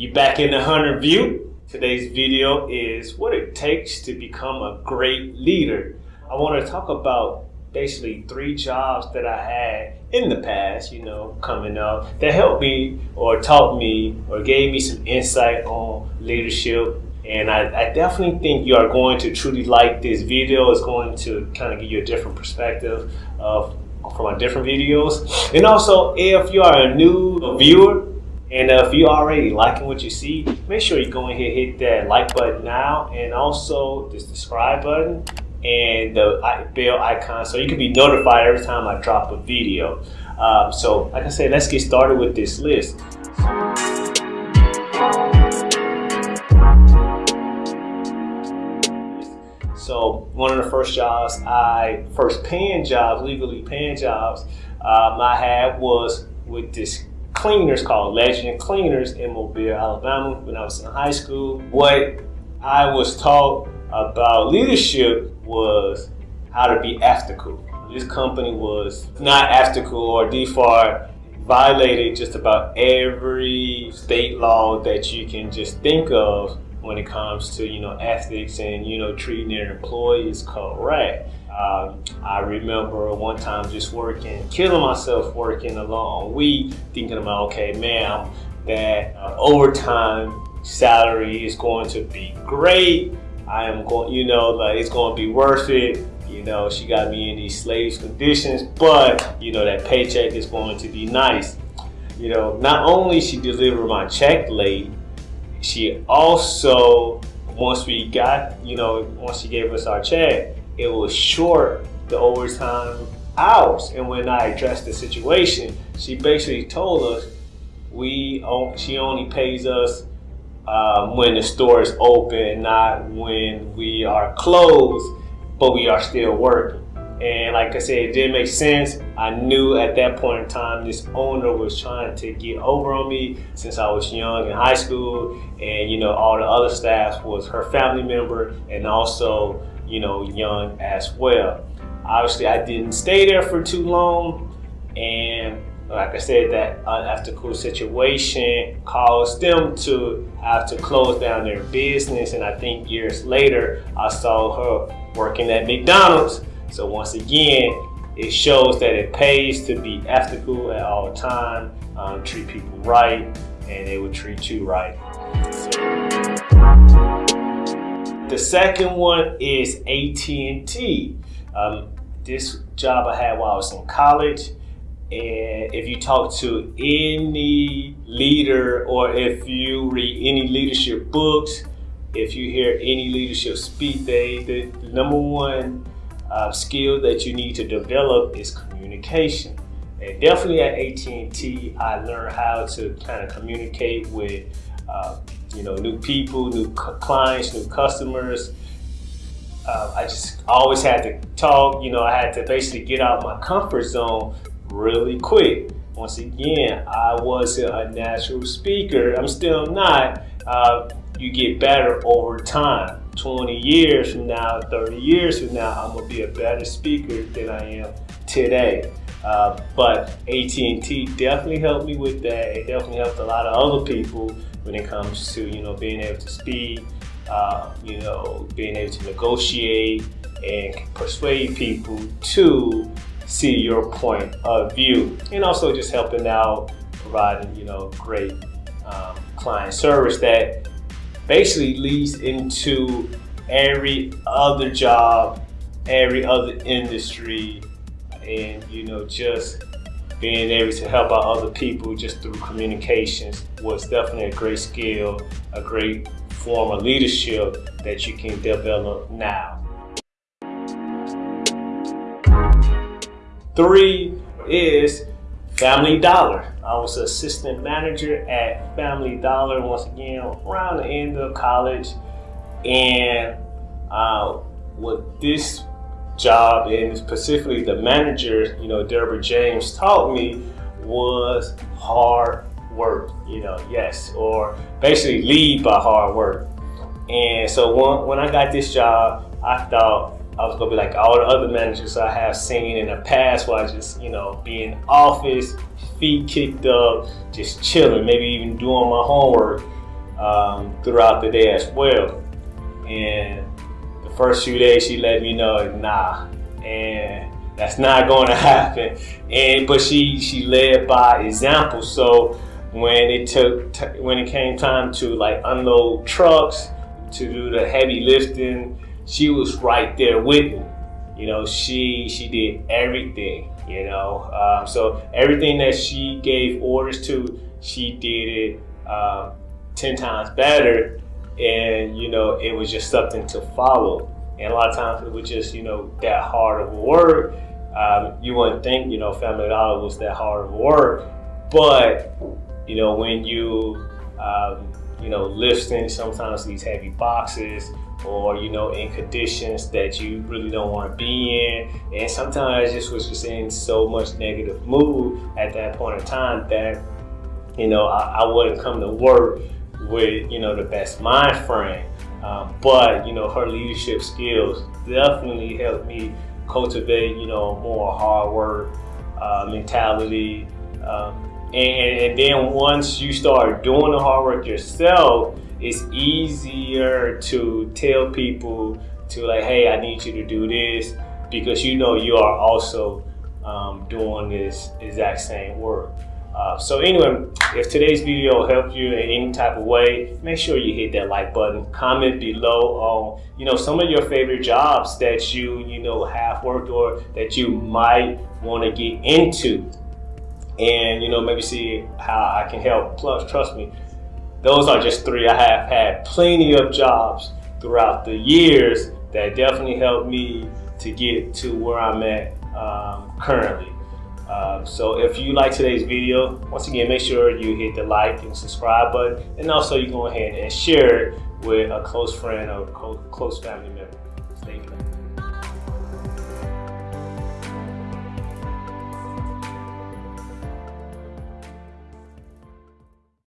You back in the Hunter View. Today's video is what it takes to become a great leader. I want to talk about basically three jobs that I had in the past, you know, coming up that helped me or taught me or gave me some insight on leadership. And I, I definitely think you are going to truly like this video. It's going to kind of give you a different perspective of from my different videos. And also, if you are a new viewer, and uh, if you're already liking what you see, make sure you go ahead hit that like button now and also this subscribe button and the bell icon so you can be notified every time I drop a video. Um, so like I said, let's get started with this list. So one of the first jobs I, first paying jobs, legally paying jobs um, I had was with this cleaners called Legend Cleaners in Mobile, Alabama when I was in high school. What I was taught about leadership was how to be ethical. This company was not ethical or DFAR violated just about every state law that you can just think of when it comes to, you know, ethics and, you know, treating their employees correct. Um, I remember one time just working, killing myself working a long week, thinking about, okay, man, that uh, overtime salary is going to be great. I am going, you know, like it's going to be worth it. You know, she got me in these slavish conditions, but you know that paycheck is going to be nice. You know, not only she delivered my check late, she also once we got, you know, once she gave us our check, it was short the overtime hours. And when I addressed the situation, she basically told us we she only pays us um, when the store is open, not when we are closed, but we are still working. And like I said, it didn't make sense. I knew at that point in time this owner was trying to get over on me since I was young in high school. And you know, all the other staff was her family member and also you know, young as well. Obviously, I didn't stay there for too long, and like I said, that uh, unethical situation caused them to have to close down their business. And I think years later, I saw her working at McDonald's. So once again, it shows that it pays to be ethical at all time, um, treat people right, and they will treat you right. The second one is AT&T. Um, this job I had while I was in college. And if you talk to any leader or if you read any leadership books, if you hear any leadership speak, they, the, the number one uh, skill that you need to develop is communication. And definitely at AT&T, I learned how to kind of communicate with uh, you know, new people, new clients, new customers. Uh, I just always had to talk, you know, I had to basically get out my comfort zone really quick. Once again, I wasn't a natural speaker. I'm still not. Uh, you get better over time. 20 years from now, 30 years from now, I'm gonna be a better speaker than I am today. Uh, but AT&T definitely helped me with that. It definitely helped a lot of other people when it comes to you know being able to speak, uh, you know being able to negotiate and persuade people to see your point of view, and also just helping out, providing you know great um, client service that basically leads into every other job, every other industry, and you know just being able to help out other people just through communications was definitely a great skill, a great form of leadership that you can develop now. Three is Family Dollar. I was assistant manager at Family Dollar once again around the end of college. And uh, what this job and specifically the manager, you know, Deborah James taught me was hard work, you know, yes, or basically lead by hard work. And so when, when I got this job, I thought I was gonna be like all the other managers I have seen in the past where I just, you know, be in office, feet kicked up, just chilling, maybe even doing my homework. um, throughout the day as well. And the first few days, she let me know, nah, and that's not to happen. And but she she led by example. So when it took when it came time to like unload trucks to do the heavy lifting, she was right there with me. You know, she she did everything. You know, um, so everything that she gave orders to, she did it um, ten times better. And you know, it was just something to follow. And a lot of times it was just you know that hard of work. Um, you wouldn't think you know Family Dollar was that hard of work, but you know when you um, you know lifting sometimes these heavy boxes or you know in conditions that you really don't want to be in. And sometimes just was just in so much negative mood at that point in time that you know I, I wouldn't come to work with you know the best mind frame. Um, but you know her leadership skills definitely helped me cultivate you know more hard work uh, mentality um, and, and then once you start doing the hard work yourself it's easier to tell people to like, hey, I need you to do this because you know you are also um, doing this exact same work. Uh, so anyway, if today's video helped you in any type of way, make sure you hit that like button. Comment below on you know some of your favorite jobs that you you know have worked or that you might want to get into, and you know maybe see how I can help. Plus, trust me, those are just three. I have had plenty of jobs throughout the years that definitely helped me to get to where I'm at um, currently. Uh, so if you like today's video, once again, make sure you hit the like and subscribe button. And also you go ahead and share it with a close friend or close family member.